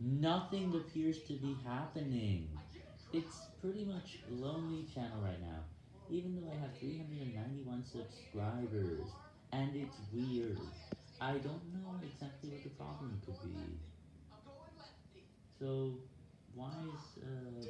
Nothing appears to be happening. It's pretty much lonely channel right now, even though I have 391 subscribers, and it's weird. I don't know exactly what the problem could be. So, why is, uh.